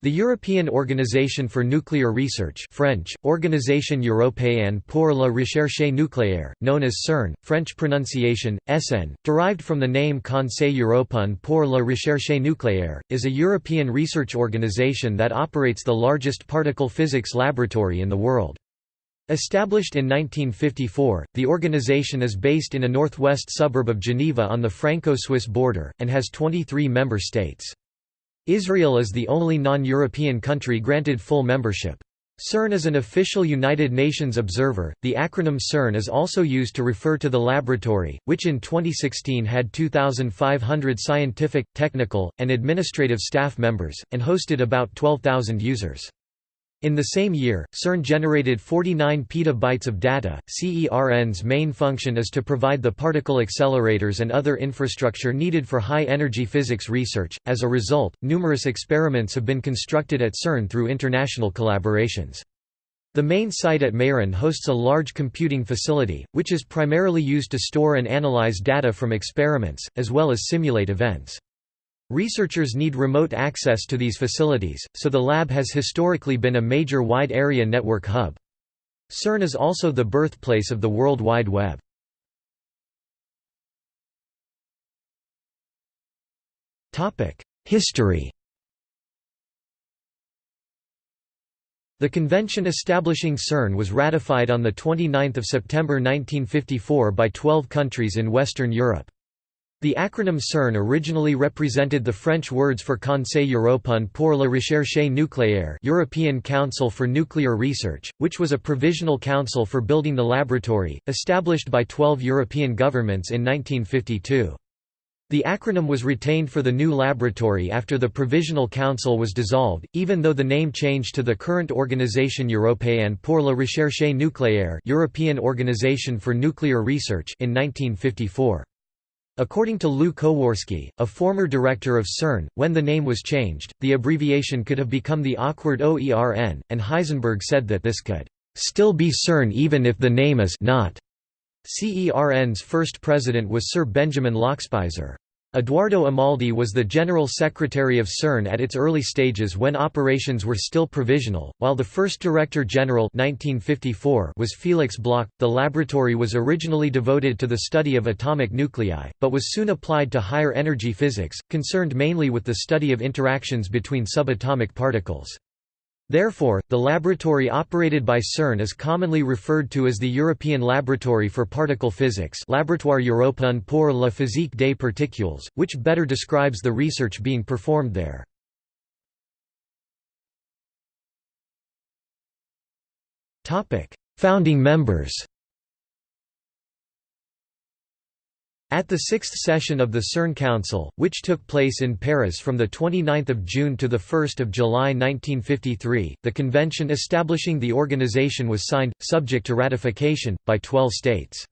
The European Organisation for Nuclear Research French, Organisation Européenne pour la Recherche Nucléaire, known as CERN, French pronunciation, SN, derived from the name Conseil Européen pour la Recherche Nucléaire, is a European research organisation that operates the largest particle physics laboratory in the world. Established in 1954, the organisation is based in a northwest suburb of Geneva on the Franco-Swiss border, and has 23 member states. Israel is the only non-European country granted full membership. CERN is an official United Nations observer. The acronym CERN is also used to refer to the laboratory, which in 2016 had 2,500 scientific, technical, and administrative staff members, and hosted about 12,000 users. In the same year, CERN generated 49 petabytes of data. CERN's main function is to provide the particle accelerators and other infrastructure needed for high energy physics research. As a result, numerous experiments have been constructed at CERN through international collaborations. The main site at Meyrin hosts a large computing facility, which is primarily used to store and analyze data from experiments, as well as simulate events. Researchers need remote access to these facilities, so the lab has historically been a major wide-area network hub. CERN is also the birthplace of the World Wide Web. History The convention establishing CERN was ratified on 29 September 1954 by 12 countries in Western Europe. The acronym CERN originally represented the French words for Conseil européen pour la recherche nucléaire European Council for Nuclear Research, which was a provisional council for building the laboratory, established by 12 European governments in 1952. The acronym was retained for the new laboratory after the Provisional Council was dissolved, even though the name changed to the current Organisation Européenne pour la Recherche Nucléaire European Organization for Nuclear Research in 1954. According to Lew Kowarski, a former director of CERN, when the name was changed, the abbreviation could have become the awkward OERN, and Heisenberg said that this could still be CERN even if the name is not. CERN's first president was Sir Benjamin Lockspeiser. Edoardo Amaldi was the General Secretary of CERN at its early stages when operations were still provisional, while the first Director General 1954 was Felix Bloch. The laboratory was originally devoted to the study of atomic nuclei, but was soon applied to higher energy physics, concerned mainly with the study of interactions between subatomic particles. Therefore, the laboratory operated by CERN is commonly referred to as the European Laboratory for Particle Physics Laboratoire Européen pour la physique des particules, which better describes the research being performed there. Founding members At the sixth session of the CERN Council, which took place in Paris from 29 June to 1 July 1953, the convention establishing the organization was signed, subject to ratification, by 12 states.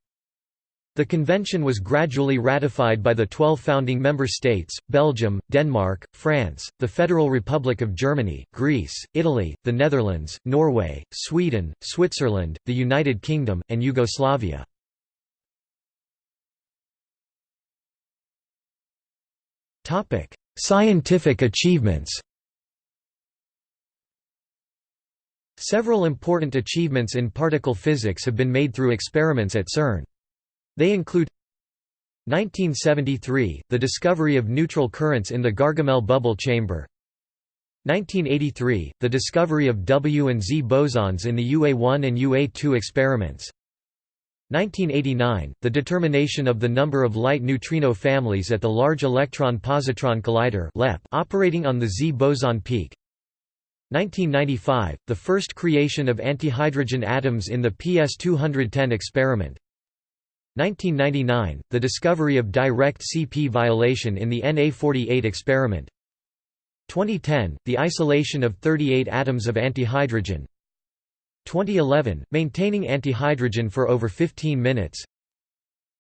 The convention was gradually ratified by the 12 founding member states, Belgium, Denmark, France, the Federal Republic of Germany, Greece, Italy, the Netherlands, Norway, Sweden, Switzerland, the United Kingdom, and Yugoslavia. Topic: Scientific achievements. Several important achievements in particle physics have been made through experiments at CERN. They include 1973, the discovery of neutral currents in the Gargamelle bubble chamber 1983, the discovery of W and Z bosons in the UA1 and UA2 experiments 1989, the determination of the number of light neutrino families at the Large Electron-Positron Collider operating on the Z boson peak. 1995, the first creation of antihydrogen atoms in the PS210 experiment. 1999, the discovery of direct CP violation in the Na48 experiment. 2010, the isolation of 38 atoms of antihydrogen 2011, maintaining antihydrogen for over 15 minutes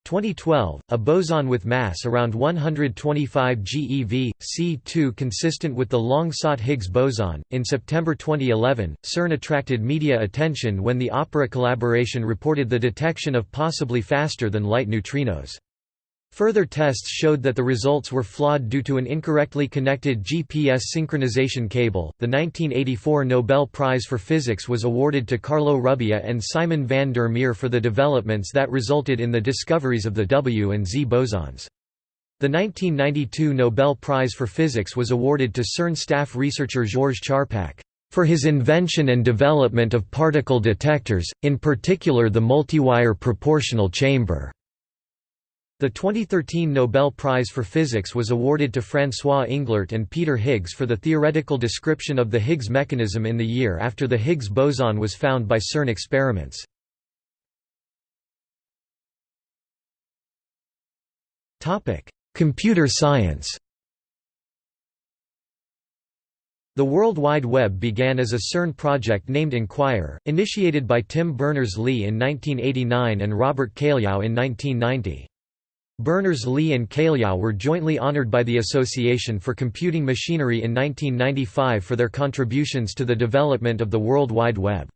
2012, a boson with mass around 125 GeV, C2 consistent with the long-sought Higgs boson. In September 2011, CERN attracted media attention when the Opera collaboration reported the detection of possibly faster than light neutrinos. Further tests showed that the results were flawed due to an incorrectly connected GPS synchronization cable. The 1984 Nobel Prize for Physics was awarded to Carlo Rubbia and Simon van der Meer for the developments that resulted in the discoveries of the W and Z bosons. The 1992 Nobel Prize for Physics was awarded to CERN staff researcher Georges Charpak for his invention and development of particle detectors, in particular the multiwire proportional chamber. The 2013 Nobel Prize for Physics was awarded to François Englert and Peter Higgs for the theoretical description of the Higgs mechanism in the year after the Higgs boson was found by CERN experiments. Computer science The World Wide Web began as a CERN project named ENQUIRE, initiated by Tim Berners-Lee in 1989 and Robert Cailliau in 1990. Berners-Lee and Cailliau were jointly honored by the Association for Computing Machinery in 1995 for their contributions to the development of the World Wide Web.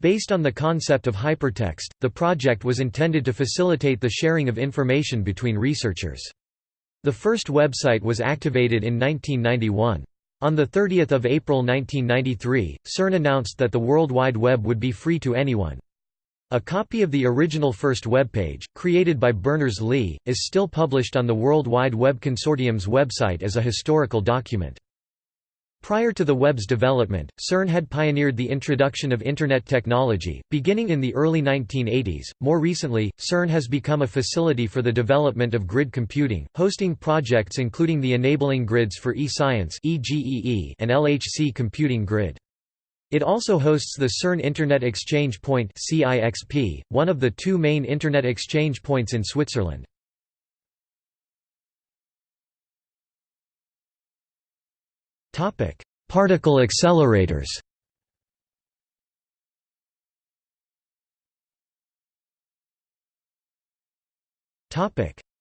Based on the concept of hypertext, the project was intended to facilitate the sharing of information between researchers. The first website was activated in 1991. On 30 April 1993, CERN announced that the World Wide Web would be free to anyone. A copy of the original first webpage, created by Berners-Lee, is still published on the World Wide Web Consortium's website as a historical document. Prior to the web's development, CERN had pioneered the introduction of Internet technology, beginning in the early 1980s. More recently, CERN has become a facility for the development of grid computing, hosting projects including the Enabling Grids for e-Science and LHC Computing Grid. It also hosts the CERN Internet Exchange Point (CIXP), one of the two main Internet exchange points in Switzerland. Particle accelerators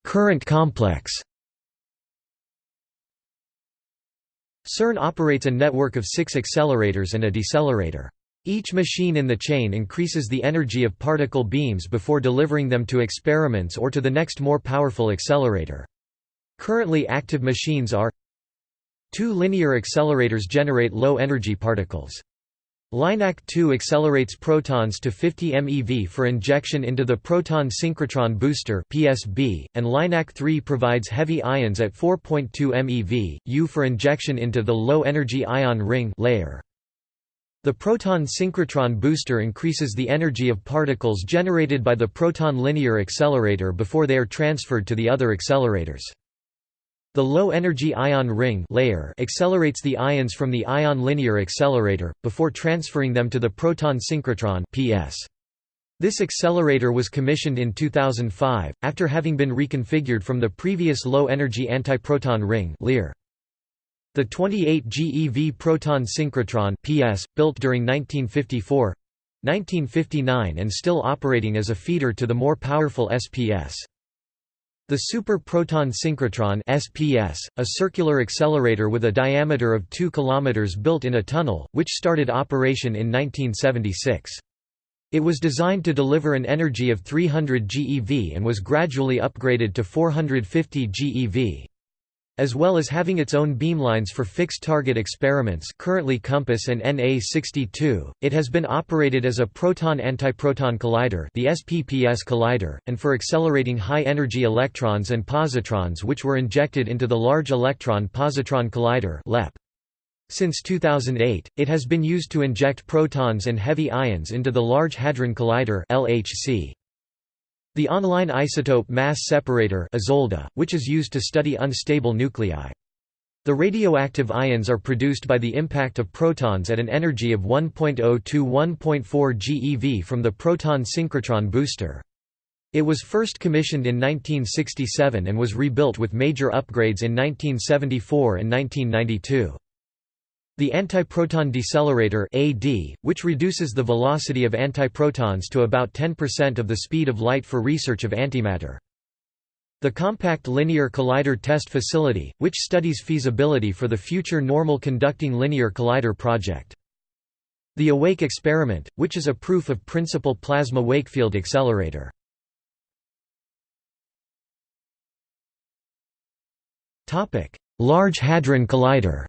Current complex CERN operates a network of six accelerators and a decelerator. Each machine in the chain increases the energy of particle beams before delivering them to experiments or to the next more powerful accelerator. Currently active machines are Two linear accelerators generate low-energy particles. LINAC 2 accelerates protons to 50 MeV for injection into the proton synchrotron booster (PSB), and LINAC 3 provides heavy ions at 4.2 MeV (U) for injection into the low-energy ion ring LEIR. The proton synchrotron booster increases the energy of particles generated by the proton linear accelerator before they are transferred to the other accelerators. The low-energy ion ring LEIR accelerates the ions from the ion linear accelerator, before transferring them to the proton synchrotron PS. This accelerator was commissioned in 2005, after having been reconfigured from the previous low-energy antiproton ring LEAR. The 28 GeV proton synchrotron PS, built during 1954 1959 and still operating as a feeder to the more powerful SPS. The Super Proton Synchrotron SPS, a circular accelerator with a diameter of 2 km built in a tunnel, which started operation in 1976. It was designed to deliver an energy of 300 GeV and was gradually upgraded to 450 GeV as well as having its own beamlines for fixed target experiments currently COMPASS and NA62, it has been operated as a proton-antiproton collider the SPPS collider, and for accelerating high-energy electrons and positrons which were injected into the Large Electron Positron Collider LEP. Since 2008, it has been used to inject protons and heavy ions into the Large Hadron Collider LHC. The online isotope mass separator which is used to study unstable nuclei. The radioactive ions are produced by the impact of protons at an energy of 1.0 to 1.4 GeV from the proton synchrotron booster. It was first commissioned in 1967 and was rebuilt with major upgrades in 1974 and 1992. The antiproton decelerator AD, which reduces the velocity of antiprotons to about 10% of the speed of light for research of antimatter. The Compact Linear Collider Test Facility, which studies feasibility for the future normal conducting linear collider project. The Awake experiment, which is a proof of principle plasma Wakefield accelerator. Large Hadron Collider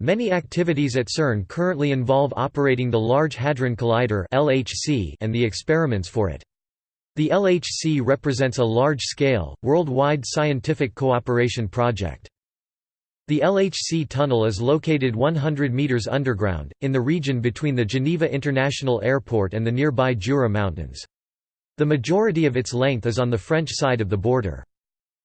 Many activities at CERN currently involve operating the Large Hadron Collider and the experiments for it. The LHC represents a large-scale, worldwide scientific cooperation project. The LHC tunnel is located 100 meters underground, in the region between the Geneva International Airport and the nearby Jura Mountains. The majority of its length is on the French side of the border.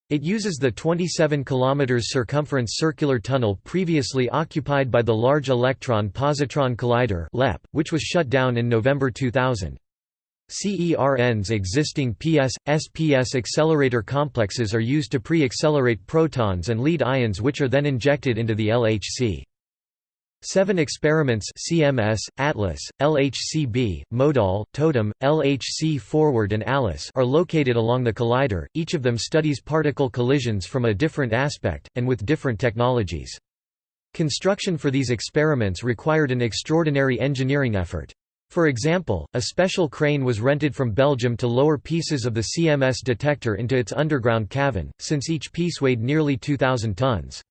It uses the 27 km circumference circular tunnel previously occupied by the Large Electron Positron Collider which was shut down in November 2000. CERN's existing PS, SPS accelerator complexes are used to pre-accelerate protons and lead ions which are then injected into the LHC. Seven experiments CMS, Atlas, LHCb, MoEDAL, Totem, LHC Forward and Alice are located along the collider, each of them studies particle collisions from a different aspect, and with different technologies. Construction for these experiments required an extraordinary engineering effort. For example, a special crane was rented from Belgium to lower pieces of the CMS detector into its underground cavern, since each piece weighed nearly 2,000 tons.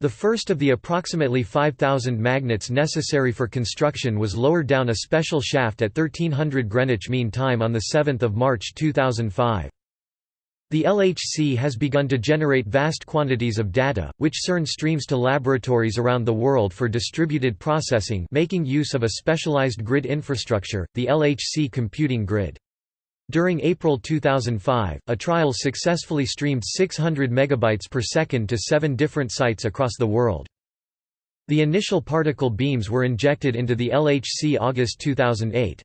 The first of the approximately 5,000 magnets necessary for construction was lowered down a special shaft at 1300 Greenwich Mean Time on 7 March 2005. The LHC has begun to generate vast quantities of data, which CERN streams to laboratories around the world for distributed processing making use of a specialized grid infrastructure, the LHC computing grid. During April 2005, a trial successfully streamed 600 megabytes per second to seven different sites across the world. The initial particle beams were injected into the LHC August 2008.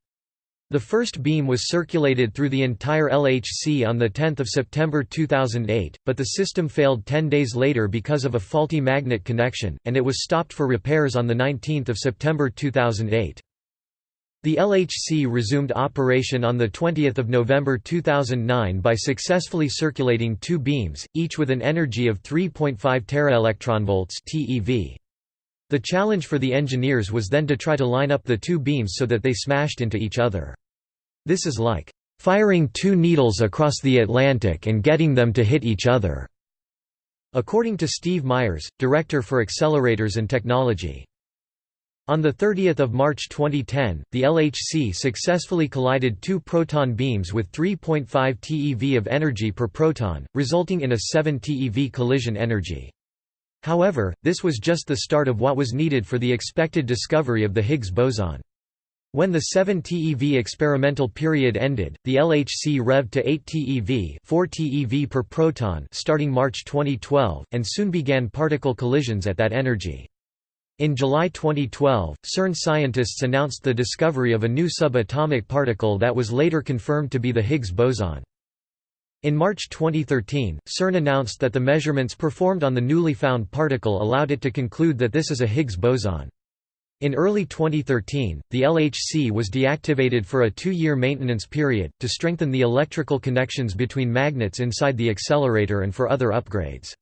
The first beam was circulated through the entire LHC on 10 September 2008, but the system failed 10 days later because of a faulty magnet connection, and it was stopped for repairs on 19 September 2008. The LHC resumed operation on 20 November 2009 by successfully circulating two beams, each with an energy of 3.5 teraelectronvolts TeV. The challenge for the engineers was then to try to line up the two beams so that they smashed into each other. This is like, "...firing two needles across the Atlantic and getting them to hit each other." According to Steve Myers, Director for Accelerators and Technology. On 30 March 2010, the LHC successfully collided two proton beams with 3.5 TeV of energy per proton, resulting in a 7 TeV collision energy. However, this was just the start of what was needed for the expected discovery of the Higgs boson. When the 7 TeV experimental period ended, the LHC revved to 8 TeV 4 TeV per proton starting March 2012, and soon began particle collisions at that energy. In July 2012, CERN scientists announced the discovery of a new subatomic particle that was later confirmed to be the Higgs boson. In March 2013, CERN announced that the measurements performed on the newly found particle allowed it to conclude that this is a Higgs boson. In early 2013, the LHC was deactivated for a two-year maintenance period, to strengthen the electrical connections between magnets inside the accelerator and for other upgrades.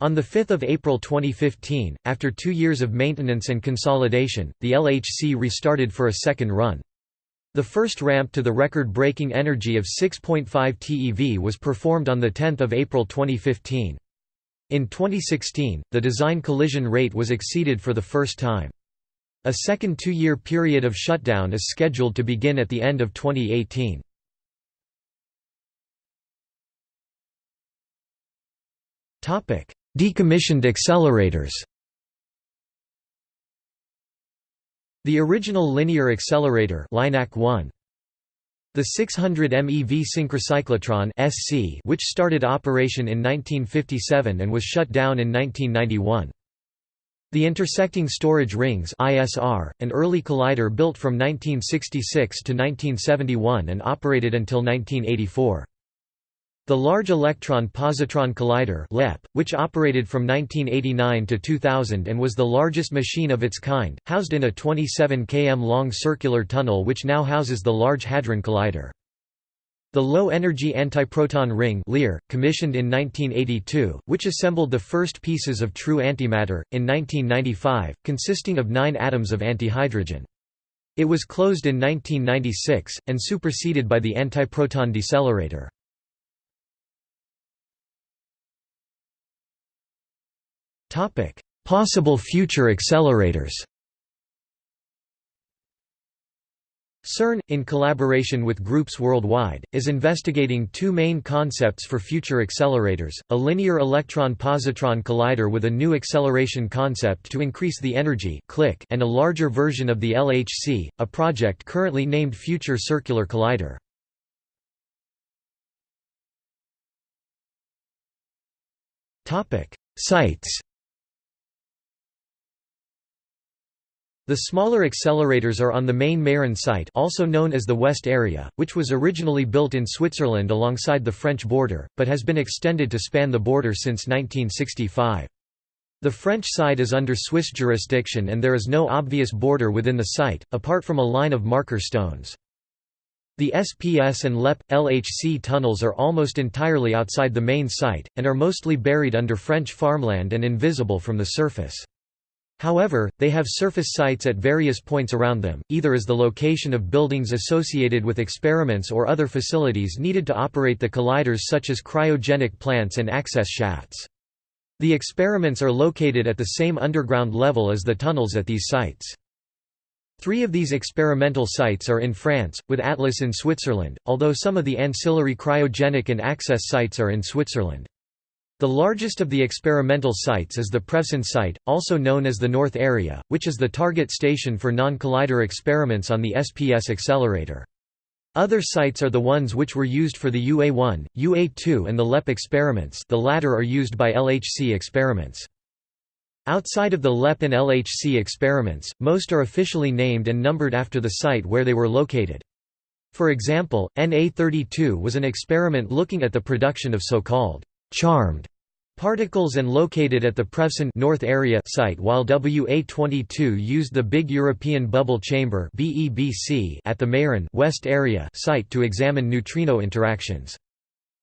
On 5 April 2015, after two years of maintenance and consolidation, the LHC restarted for a second run. The first ramp to the record-breaking energy of 6.5 TeV was performed on 10 April 2015. In 2016, the design collision rate was exceeded for the first time. A second two-year period of shutdown is scheduled to begin at the end of 2018. Decommissioned accelerators The original linear accelerator LINAC 1. The 600 MeV synchrocyclotron SC which started operation in 1957 and was shut down in 1991. The intersecting storage rings ISR, an early collider built from 1966 to 1971 and operated until 1984. The Large Electron Positron Collider LEP, which operated from 1989 to 2000 and was the largest machine of its kind, housed in a 27 km long circular tunnel which now houses the Large Hadron Collider. The Low Energy Antiproton Ring LEAR, commissioned in 1982, which assembled the first pieces of true antimatter, in 1995, consisting of nine atoms of antihydrogen. It was closed in 1996, and superseded by the antiproton decelerator. Possible future accelerators CERN, in collaboration with groups worldwide, is investigating two main concepts for future accelerators, a linear electron-positron collider with a new acceleration concept to increase the energy and a larger version of the LHC, a project currently named Future Circular Collider. Sites The smaller accelerators are on the main Meyrin site also known as the West Area, which was originally built in Switzerland alongside the French border, but has been extended to span the border since 1965. The French side is under Swiss jurisdiction and there is no obvious border within the site, apart from a line of marker stones. The SPS and LEP, LHC tunnels are almost entirely outside the main site, and are mostly buried under French farmland and invisible from the surface. However, they have surface sites at various points around them, either as the location of buildings associated with experiments or other facilities needed to operate the colliders such as cryogenic plants and access shafts. The experiments are located at the same underground level as the tunnels at these sites. Three of these experimental sites are in France, with Atlas in Switzerland, although some of the ancillary cryogenic and access sites are in Switzerland. The largest of the experimental sites is the Prévessin site, also known as the North Area, which is the target station for non-collider experiments on the SPS accelerator. Other sites are the ones which were used for the UA-1, UA-2 and the LEP experiments the latter are used by LHC experiments. Outside of the LEP and LHC experiments, most are officially named and numbered after the site where they were located. For example, NA32 was an experiment looking at the production of so-called charmed particles and located at the Prévessin North Area site while WA22 used the Big European Bubble Chamber at the Meyrin West Area site to examine neutrino interactions.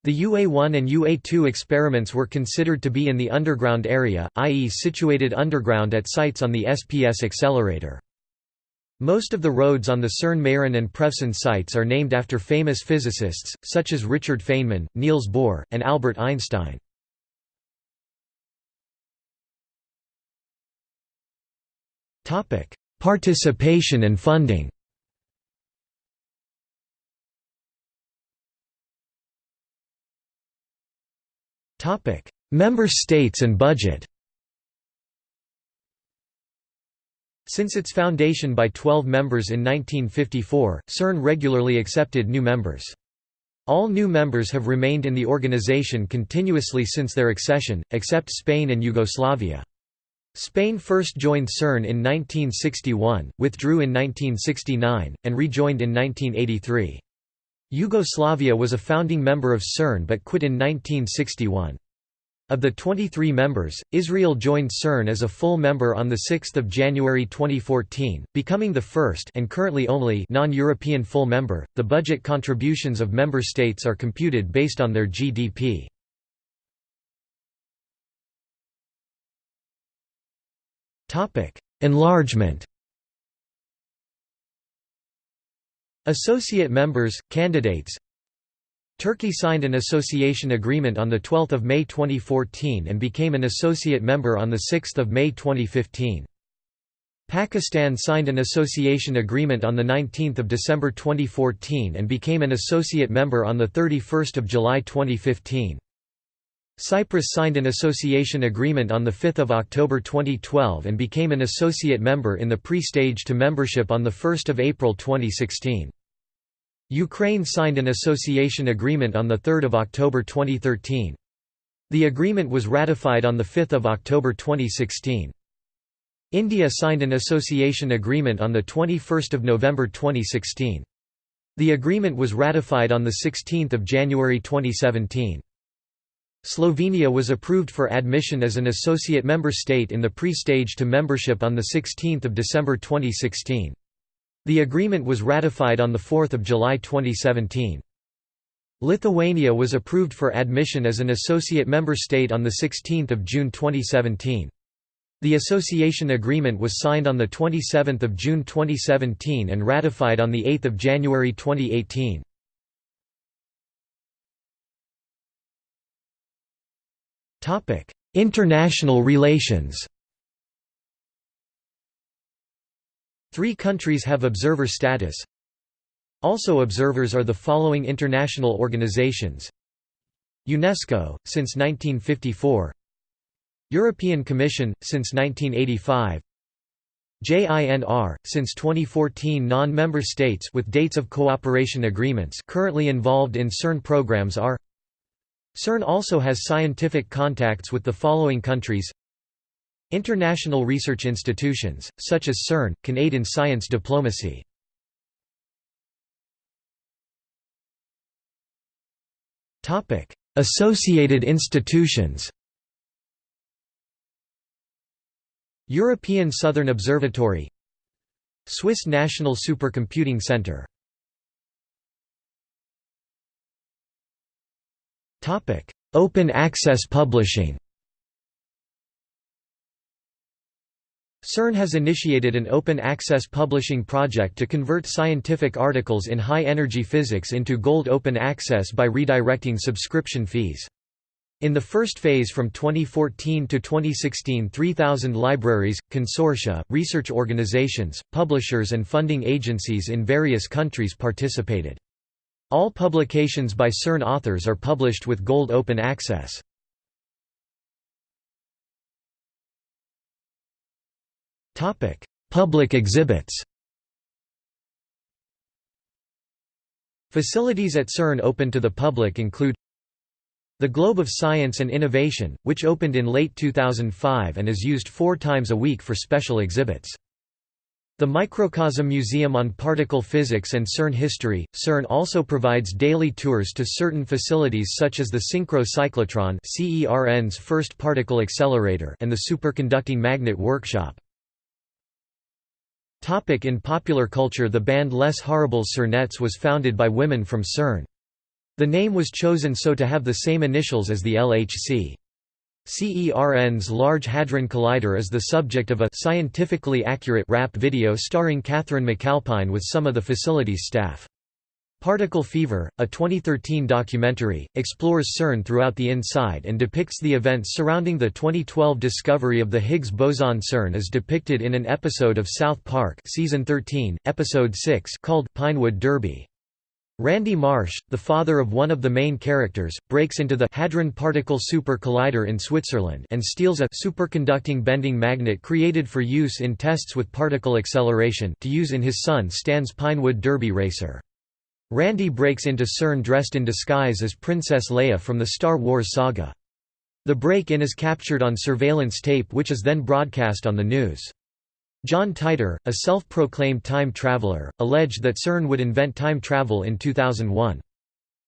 The UA1 and UA2 experiments were considered to be in the underground area, i.e. situated underground at sites on the SPS accelerator. Most of the roads on the CERN-Meyrin and Prévessin sites are named after famous physicists, such as Richard Feynman, Niels Bohr, and Albert Einstein. Participation and funding Member states and budget Since its foundation by 12 members in 1954, CERN regularly accepted new members. All new members have remained in the organization continuously since their accession, except Spain and Yugoslavia. Spain first joined CERN in 1961, withdrew in 1969, and rejoined in 1983. Yugoslavia was a founding member of CERN but quit in 1961. Of the 23 members, Israel joined CERN as a full member on 6 January 2014, becoming the first and currently only non-European full member. The budget contributions of member states are computed based on their GDP. Topic: Enlargement. Associate members, candidates Turkey signed an association agreement on 12 May 2014 and became an associate member on 6 May 2015. Pakistan signed an association agreement on 19 December 2014 and became an associate member on 31 July 2015. Cyprus signed an association agreement on 5 October 2012 and became an associate member in the pre-stage to membership on 1 April 2016. Ukraine signed an association agreement on 3 October 2013. The agreement was ratified on 5 October 2016. India signed an association agreement on 21 November 2016. The agreement was ratified on 16 January 2017. Slovenia was approved for admission as an associate member state in the pre-stage to membership on 16 December 2016. The agreement was ratified on 4 July 2017. Lithuania was approved for admission as an associate member state on 16 June 2017. The association agreement was signed on 27 June 2017 and ratified on 8 January 2018. International relations Three countries have observer status. Also observers are the following international organizations. UNESCO, since 1954 European Commission, since 1985 JINR, since 2014 non-member states with dates of cooperation agreements currently involved in CERN programs are CERN also has scientific contacts with the following countries International research institutions, such as CERN, can aid in science diplomacy. Associated institutions European Southern Observatory Swiss National Supercomputing Centre Open access publishing CERN has initiated an open access publishing project to convert scientific articles in high-energy physics into gold open access by redirecting subscription fees. In the first phase from 2014 to 2016 3,000 libraries, consortia, research organizations, publishers and funding agencies in various countries participated. All publications by CERN authors are published with gold open access. Public exhibits Facilities at CERN open to the public include the Globe of Science and Innovation, which opened in late 2005 and is used four times a week for special exhibits. The Microcosm Museum on Particle Physics and CERN History. CERN also provides daily tours to certain facilities such as the Synchro Cyclotron CERN's first particle accelerator and the Superconducting Magnet Workshop. Topic in popular culture The band Les Horribles Cernettes was founded by women from CERN. The name was chosen so to have the same initials as the LHC. CERN's Large Hadron Collider is the subject of a scientifically accurate rap video starring Katherine McAlpine with some of the facility's staff. Particle Fever, a 2013 documentary, explores CERN throughout the inside and depicts the events surrounding the 2012 discovery of the Higgs boson CERN is depicted in an episode of South Park season 13, episode 6 called Pinewood Derby. Randy Marsh, the father of one of the main characters, breaks into the Hadron Particle Super Collider in Switzerland and steals a superconducting bending magnet created for use in tests with particle acceleration to use in his son Stan's Pinewood Derby racer. Randy breaks into CERN dressed in disguise as Princess Leia from the Star Wars saga. The break-in is captured on surveillance tape which is then broadcast on the news. John Titor, a self-proclaimed time traveler, alleged that CERN would invent time travel in 2001.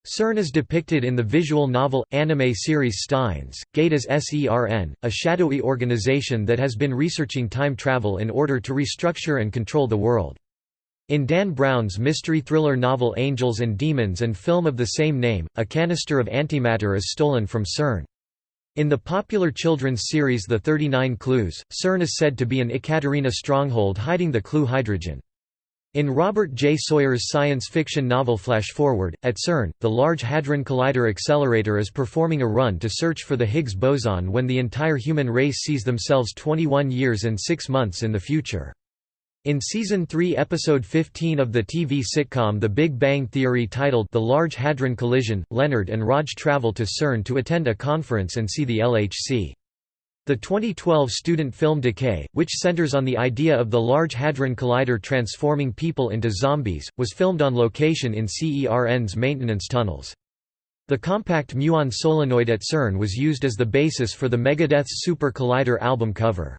CERN is depicted in the visual novel, anime series Steins, Gate as SERN, a shadowy organization that has been researching time travel in order to restructure and control the world. In Dan Brown's mystery thriller novel Angels and Demons and film of the same name, a canister of antimatter is stolen from CERN. In the popular children's series The 39 Clues, CERN is said to be an Ekaterina stronghold hiding the clue hydrogen. In Robert J. Sawyer's science fiction novel Flash Forward, at CERN, the Large Hadron Collider Accelerator is performing a run to search for the Higgs boson when the entire human race sees themselves 21 years and 6 months in the future. In Season 3 Episode 15 of the TV sitcom The Big Bang Theory titled The Large Hadron Collision, Leonard and Raj travel to CERN to attend a conference and see the LHC. The 2012 student film Decay, which centers on the idea of the Large Hadron Collider transforming people into zombies, was filmed on location in CERN's maintenance tunnels. The compact muon solenoid at CERN was used as the basis for the Megadeth's Super Collider album cover.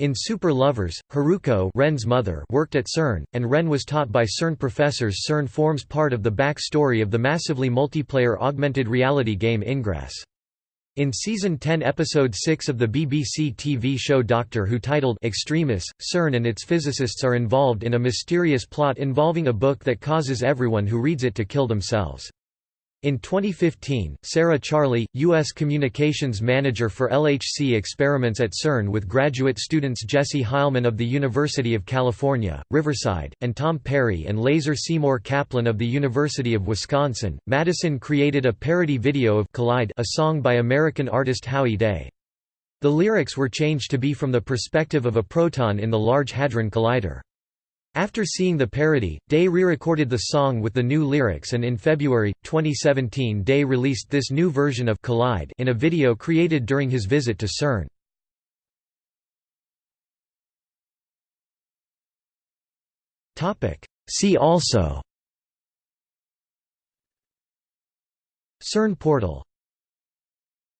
In Super Lovers, Haruko Ren's mother worked at CERN, and Ren was taught by CERN professors CERN forms part of the back-story of the massively multiplayer augmented reality game Ingress. In Season 10 Episode 6 of the BBC TV show Doctor Who titled Extremis, CERN and its physicists are involved in a mysterious plot involving a book that causes everyone who reads it to kill themselves. In 2015, Sarah Charley, U.S. Communications Manager for LHC experiments at CERN with graduate students Jesse Heilman of the University of California, Riverside, and Tom Perry and Laser Seymour Kaplan of the University of Wisconsin, Madison created a parody video of Collide a song by American artist Howie Day. The lyrics were changed to be from the perspective of a proton in the Large Hadron Collider. After seeing the parody, Day re-recorded the song with the new lyrics and in February, 2017 Day released this new version of Collide in a video created during his visit to CERN. See also. CERN portal